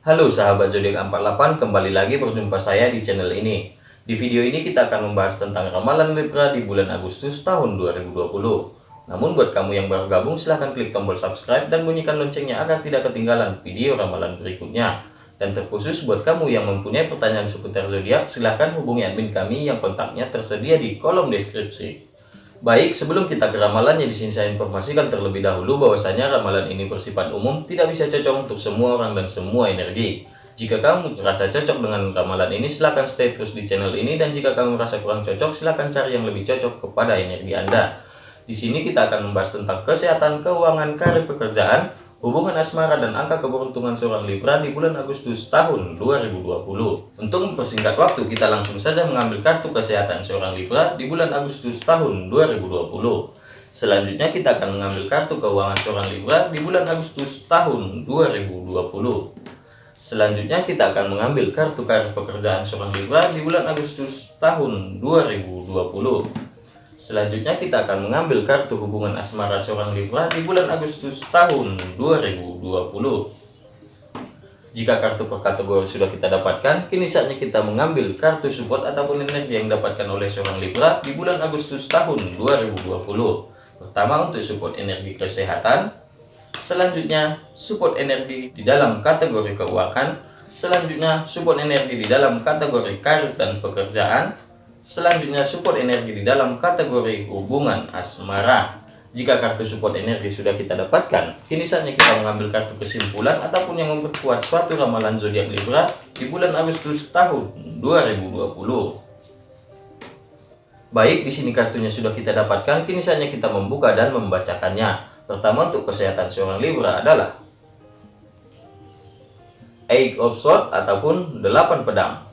Halo sahabat zodiak 48, kembali lagi berjumpa saya di channel ini. Di video ini kita akan membahas tentang ramalan Libra di bulan Agustus tahun 2020. Namun buat kamu yang baru gabung silahkan klik tombol subscribe dan bunyikan loncengnya agar tidak ketinggalan video ramalan berikutnya. Dan terkhusus buat kamu yang mempunyai pertanyaan seputar zodiak, silahkan hubungi admin kami yang kontaknya tersedia di kolom deskripsi. Baik, sebelum kita ke ramalannya di sini saya informasikan terlebih dahulu bahwasanya ramalan ini bersifat umum, tidak bisa cocok untuk semua orang dan semua energi. Jika kamu merasa cocok dengan ramalan ini, silahkan stay terus di channel ini dan jika kamu merasa kurang cocok, silahkan cari yang lebih cocok kepada energi Anda. Di sini kita akan membahas tentang kesehatan, keuangan, karir pekerjaan, hubungan asmara dan angka keberuntungan seorang Libra di bulan Agustus tahun 2020. Untuk mempersingkat waktu, kita langsung saja mengambil kartu kesehatan seorang Libra di bulan Agustus tahun 2020. Selanjutnya kita akan mengambil kartu keuangan seorang Libra di bulan Agustus tahun 2020. Selanjutnya kita akan mengambil kartu karir pekerjaan seorang Libra di bulan Agustus tahun 2020. Selanjutnya kita akan mengambil kartu hubungan asmara seorang Libra di bulan Agustus tahun 2020. Jika kartu per kategori sudah kita dapatkan, kini saatnya kita mengambil kartu support ataupun energi yang didapatkan oleh seorang Libra di bulan Agustus tahun 2020. Pertama untuk support energi kesehatan, selanjutnya support energi di dalam kategori keuangan, selanjutnya support energi di dalam kategori karir dan pekerjaan, Selanjutnya support energi di dalam kategori hubungan asmara. Jika kartu support energi sudah kita dapatkan, kini saatnya kita mengambil kartu kesimpulan ataupun yang memperkuat suatu ramalan zodiak Libra di bulan Agustus tahun 2020. Baik, di sini kartunya sudah kita dapatkan, kini saatnya kita membuka dan membacakannya. Pertama untuk kesehatan seorang Libra adalah Eight of Swords ataupun delapan pedang.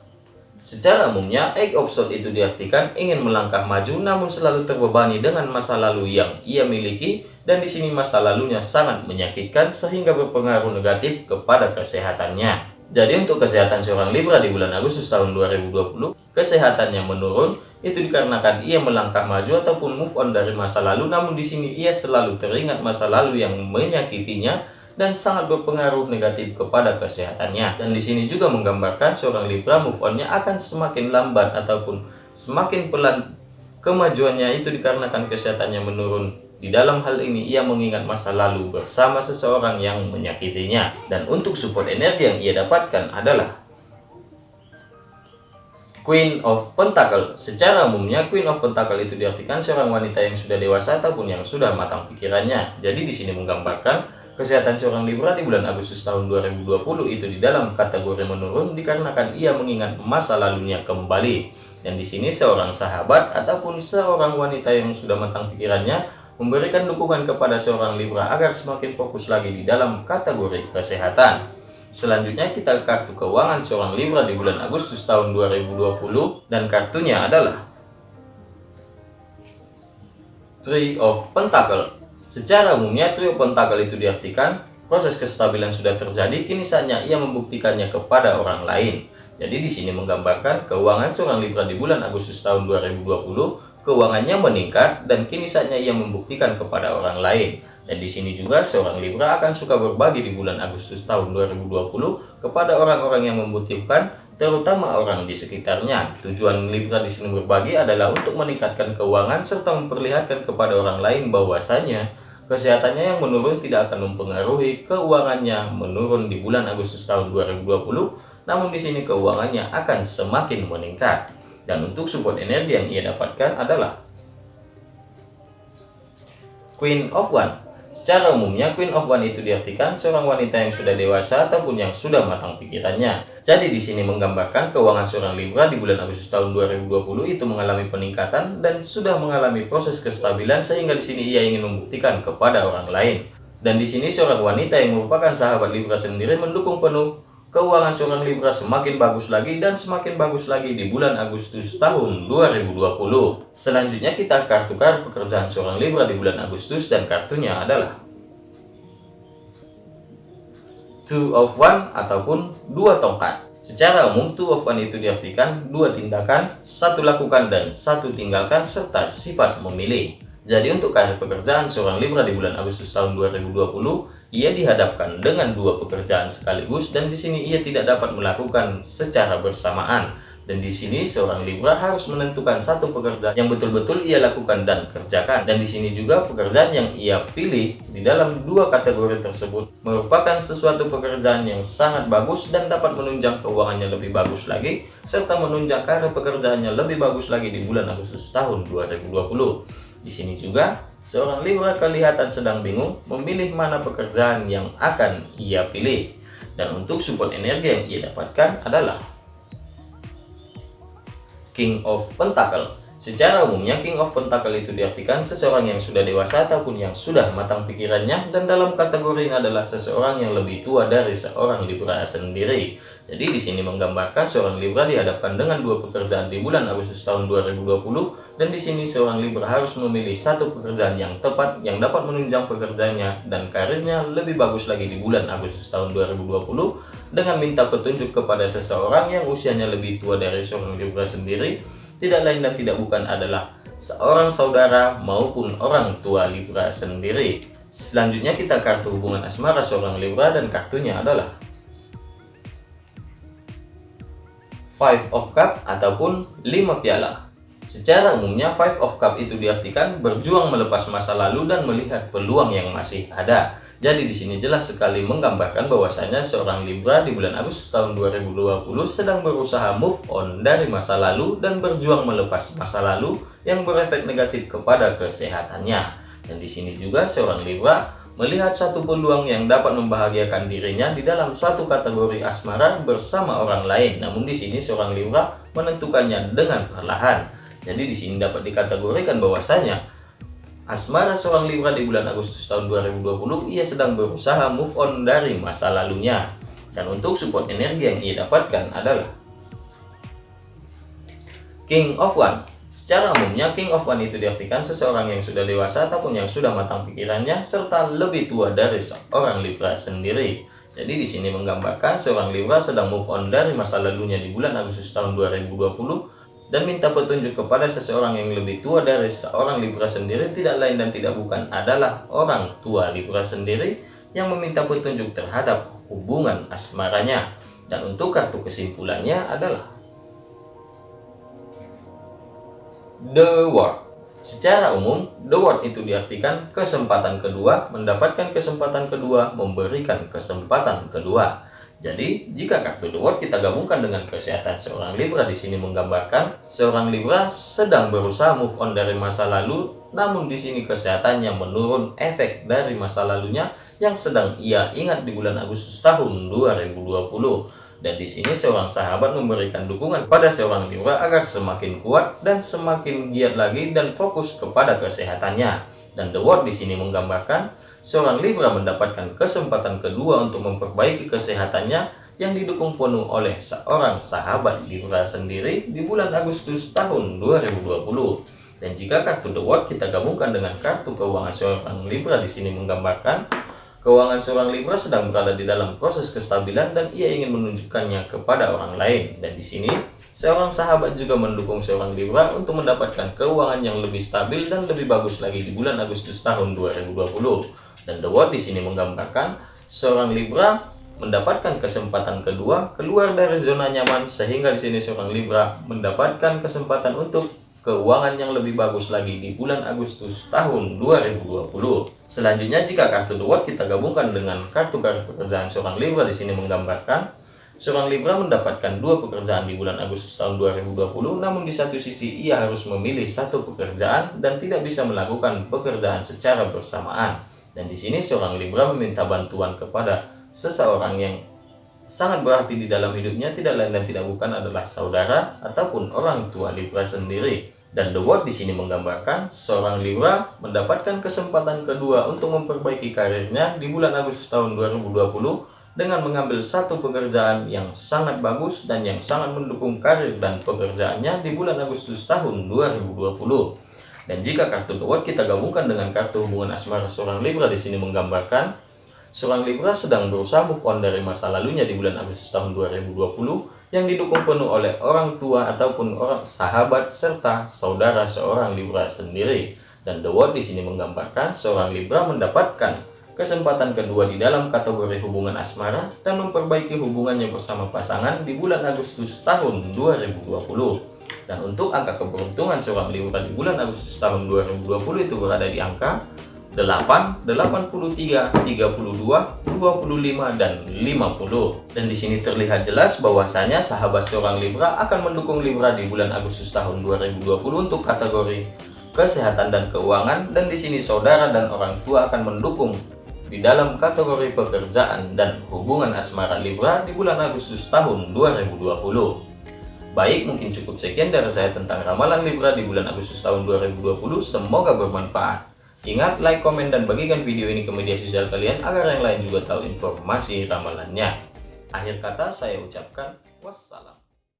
Secara umumnya, egg sword itu diartikan ingin melangkah maju namun selalu terbebani dengan masa lalu yang ia miliki dan di sini masa lalunya sangat menyakitkan sehingga berpengaruh negatif kepada kesehatannya. Jadi untuk kesehatan seorang Libra di bulan Agustus tahun 2020, kesehatannya menurun itu dikarenakan ia melangkah maju ataupun move on dari masa lalu namun di sini ia selalu teringat masa lalu yang menyakitinya dan sangat berpengaruh negatif kepada kesehatannya. Dan di sini juga menggambarkan seorang Libra move on-nya akan semakin lambat ataupun semakin pelan kemajuannya itu dikarenakan kesehatannya menurun. Di dalam hal ini ia mengingat masa lalu bersama seseorang yang menyakitinya. Dan untuk support energi yang ia dapatkan adalah Queen of Pentacle. Secara umumnya Queen of Pentacle itu diartikan seorang wanita yang sudah dewasa ataupun yang sudah matang pikirannya. Jadi di sini menggambarkan Kesehatan seorang Libra di bulan Agustus tahun 2020 itu di dalam kategori menurun dikarenakan ia mengingat masa lalunya kembali. Dan di sini seorang sahabat ataupun seorang wanita yang sudah matang pikirannya memberikan dukungan kepada seorang Libra agar semakin fokus lagi di dalam kategori kesehatan. Selanjutnya kita kartu keuangan seorang Libra di bulan Agustus tahun 2020 dan kartunya adalah Three of Pentacle. Secara umumnya trio pentakel itu diartikan proses kestabilan sudah terjadi, kini saatnya ia membuktikannya kepada orang lain. Jadi di sini menggambarkan keuangan seorang Libra di bulan Agustus tahun 2020, keuangannya meningkat dan kini saatnya ia membuktikan kepada orang lain. Dan di sini juga seorang Libra akan suka berbagi di bulan Agustus tahun 2020 kepada orang-orang yang membutuhkan, terutama orang di sekitarnya. Tujuan Libra di sini berbagi adalah untuk meningkatkan keuangan serta memperlihatkan kepada orang lain bahwasanya kesehatannya yang menurun tidak akan mempengaruhi keuangannya menurun di bulan Agustus tahun 2020. Namun di sini keuangannya akan semakin meningkat. Dan untuk support energi yang ia dapatkan adalah Queen of One Secara umumnya, Queen of One itu diartikan seorang wanita yang sudah dewasa ataupun yang sudah matang pikirannya. Jadi di sini menggambarkan keuangan seorang Libra di bulan Agustus tahun 2020 itu mengalami peningkatan dan sudah mengalami proses kestabilan sehingga di sini ia ingin membuktikan kepada orang lain. Dan di sini seorang wanita yang merupakan sahabat Libra sendiri mendukung penuh keuangan seorang Libra semakin bagus lagi dan semakin bagus lagi di bulan Agustus tahun 2020. Selanjutnya kita kartu pekerjaan seorang Libra di bulan Agustus dan kartunya adalah Two of One ataupun dua tongkat. Secara umum, two of one itu diartikan dua tindakan, satu lakukan dan satu tinggalkan serta sifat memilih. Jadi untuk karir pekerjaan seorang Libra di bulan Agustus tahun 2020, ia dihadapkan dengan dua pekerjaan sekaligus dan di sini ia tidak dapat melakukan secara bersamaan. Dan di sini seorang Libra harus menentukan satu pekerjaan yang betul-betul ia lakukan dan kerjakan. Dan di sini juga pekerjaan yang ia pilih di dalam dua kategori tersebut merupakan sesuatu pekerjaan yang sangat bagus dan dapat menunjang keuangannya lebih bagus lagi serta menunjang karir pekerjaannya lebih bagus lagi di bulan Agustus tahun 2020. Di sini juga seorang Libra kelihatan sedang bingung memilih mana pekerjaan yang akan ia pilih. Dan untuk support energi yang ia dapatkan adalah King of Pentacle. Secara umumnya King of Pentacle itu diartikan seseorang yang sudah dewasa ataupun yang sudah matang pikirannya dan dalam kategori ini adalah seseorang yang lebih tua dari seorang Libra sendiri. Jadi di sini menggambarkan seorang Libra dihadapkan dengan dua pekerjaan di bulan Agustus tahun 2020 dan di sini seorang Libra harus memilih satu pekerjaan yang tepat yang dapat menunjang pekerjaannya dan karirnya lebih bagus lagi di bulan Agustus tahun 2020 dengan minta petunjuk kepada seseorang yang usianya lebih tua dari seorang Libra sendiri tidak lain dan tidak bukan adalah seorang saudara maupun orang tua Libra sendiri. Selanjutnya kita kartu hubungan asmara seorang Libra dan kartunya adalah Five of Cup ataupun lima piala. Secara umumnya Five of Cup itu diartikan berjuang melepas masa lalu dan melihat peluang yang masih ada. Jadi di sini jelas sekali menggambarkan bahwasanya seorang Libra di bulan Agustus tahun 2020 sedang berusaha move on dari masa lalu dan berjuang melepas masa lalu yang berefek negatif kepada kesehatannya. Dan di sini juga seorang Libra melihat satu peluang yang dapat membahagiakan dirinya di dalam suatu kategori asmara bersama orang lain. Namun di sini seorang Libra menentukannya dengan perlahan. Jadi di sini dapat dikategorikan bahwasanya asmara seorang Libra di bulan Agustus tahun 2020 ia sedang berusaha move on dari masa lalunya. Dan untuk support energi yang ia dapatkan adalah King of One Secara umumnya, King of One itu diartikan seseorang yang sudah dewasa ataupun yang sudah matang pikirannya, serta lebih tua dari seorang Libra sendiri. Jadi di sini menggambarkan seorang Libra sedang move on dari masa lalunya di bulan Agustus tahun 2020 dan minta petunjuk kepada seseorang yang lebih tua dari seorang Libra sendiri tidak lain dan tidak bukan adalah orang tua Libra sendiri yang meminta petunjuk terhadap hubungan asmaranya. Dan untuk kartu kesimpulannya adalah The Word. Secara umum, The Word itu diartikan kesempatan kedua, mendapatkan kesempatan kedua, memberikan kesempatan kedua. Jadi, jika kartu Word kita gabungkan dengan kesehatan seorang Libra di sini menggambarkan seorang Libra sedang berusaha move on dari masa lalu, namun di sini kesehatannya menurun efek dari masa lalunya yang sedang ia ingat di bulan Agustus tahun 2020. Dan di sini seorang sahabat memberikan dukungan pada seorang Libra agar semakin kuat dan semakin giat lagi dan fokus kepada kesehatannya. Dan The Word di sini menggambarkan seorang Libra mendapatkan kesempatan kedua untuk memperbaiki kesehatannya yang didukung penuh oleh seorang sahabat Libra sendiri di bulan Agustus tahun 2020. Dan jika kartu The Word kita gabungkan dengan kartu keuangan seorang Libra di sini menggambarkan Keuangan seorang Libra sedang berada di dalam proses kestabilan dan ia ingin menunjukkannya kepada orang lain. Dan di sini, seorang sahabat juga mendukung seorang Libra untuk mendapatkan keuangan yang lebih stabil dan lebih bagus lagi di bulan Agustus tahun 2020. Dan The World di sini menggambarkan seorang Libra mendapatkan kesempatan kedua keluar dari zona nyaman sehingga di sini seorang Libra mendapatkan kesempatan untuk keuangan yang lebih bagus lagi di bulan Agustus tahun 2020. Selanjutnya jika kartu The kita gabungkan dengan kartu-kartu pekerjaan seorang Libra di sini menggambarkan seorang Libra mendapatkan dua pekerjaan di bulan Agustus tahun 2020 namun di satu sisi ia harus memilih satu pekerjaan dan tidak bisa melakukan pekerjaan secara bersamaan. Dan di sini seorang Libra meminta bantuan kepada seseorang yang sangat berarti di dalam hidupnya tidak lain dan tidak bukan adalah saudara ataupun orang tua Libra sendiri. Dan The Word di sini menggambarkan seorang Libra mendapatkan kesempatan kedua untuk memperbaiki karirnya di bulan Agustus tahun 2020 dengan mengambil satu pekerjaan yang sangat bagus dan yang sangat mendukung karir dan pekerjaannya di bulan Agustus tahun 2020. Dan jika kartu The kita gabungkan dengan kartu hubungan asmara seorang Libra di sini menggambarkan seorang Libra sedang berusaha move on dari masa lalunya di bulan Agustus tahun 2020 yang didukung penuh oleh orang tua ataupun orang sahabat serta saudara seorang Libra sendiri. Dan The Word di sini menggambarkan seorang Libra mendapatkan kesempatan kedua di dalam kategori hubungan asmara dan memperbaiki hubungannya bersama pasangan di bulan Agustus tahun 2020. Dan untuk angka keberuntungan seorang Libra di bulan Agustus tahun 2020 itu berada di angka 8, 83, 32, 25 dan 50. Dan di sini terlihat jelas bahwasanya sahabat seorang Libra akan mendukung Libra di bulan Agustus tahun 2020 untuk kategori kesehatan dan keuangan dan di sini saudara dan orang tua akan mendukung di dalam kategori pekerjaan dan hubungan asmara Libra di bulan Agustus tahun 2020. Baik, mungkin cukup sekian dari saya tentang ramalan Libra di bulan Agustus tahun 2020. Semoga bermanfaat. Ingat, like, komen, dan bagikan video ini ke media sosial kalian agar yang lain juga tahu informasi ramalannya. Akhir kata saya ucapkan wassalam.